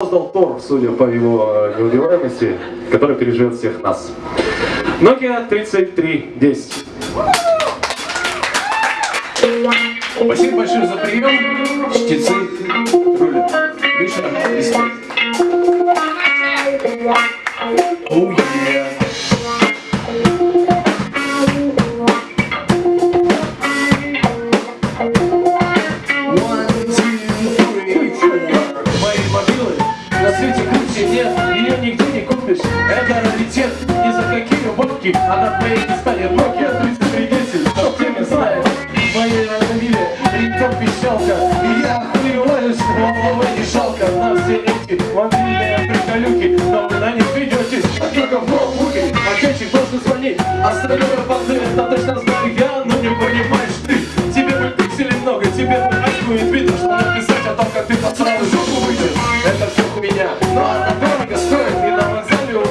создал Тор, судя по его неубиваемости, который переживет всех нас. Nokia 3310. Спасибо большое за прием. Чтецы рулят. Миша, листай. Свете круче нет, ее нигде не купишь. Это раритет, ни за какие бабки, она твоей не станет. Nokia 3310, кто в теме знает. Моей автомобиле рингтон пищалка, и я охуеваю, что головы не жалко. На все эти мобильные приколюки, но вы на них ведетесь, а только в ноутбуке. Ответчик должен звонить, остальное понты, это точно знаю я,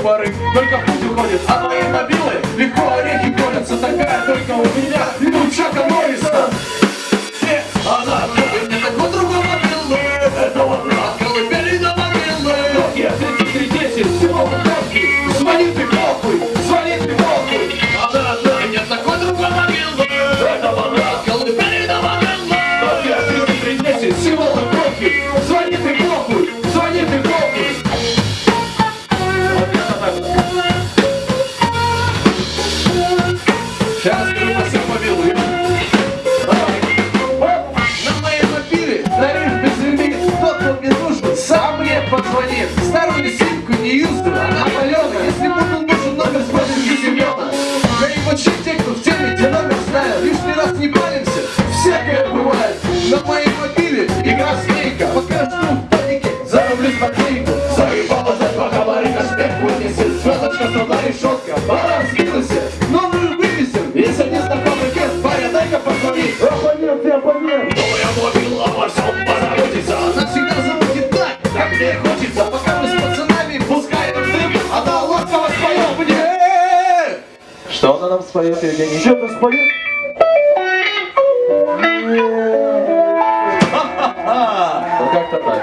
пары только путь уходит. А мои мобилы легко орехи колятся, такая только у меня, и у Абонент, ты абонент! Новая мобила во всем позаботится Она всегда забудет так, как мне хочется Пока мы с пацанами пускаем дым Она ласково споет мне Что она нам споет, Евгений? Что-то споет? Ну как-то так.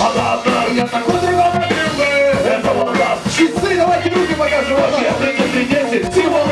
Она одна, я такой мобилы Это вот Часы, давайте руки покажем Я 3310, символы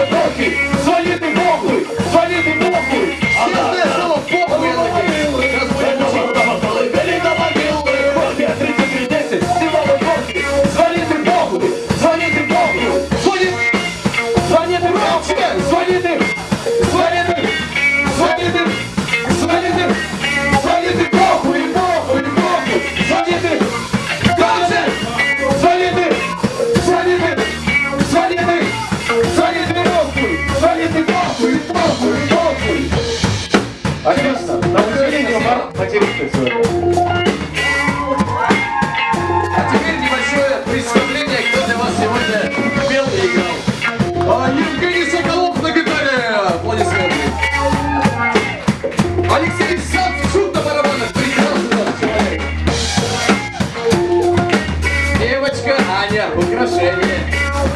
Отлично. На удивление, бар матерится сегодня. А теперь небольшое представление, кто для вас сегодня пел и играл. А, Евгений Соколов на гитаре! Аплодисменты! Алексей Савчук на барабанах! Прекрасный человек! Девочка Аня, украшение.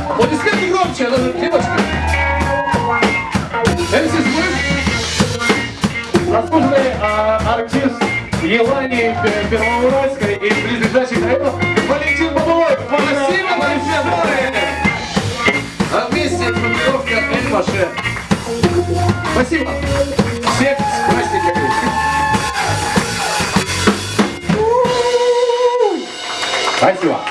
Аплодисменты громче, она же девочка. МС Смыш, Заслуженный а, артист Елани Пер- Первоуральской и близлежащих районов Валентин Бабулов. спасибо большое. А вместе группировка Эль Маше. Спасибо. Всех с праздниками. Спасибо.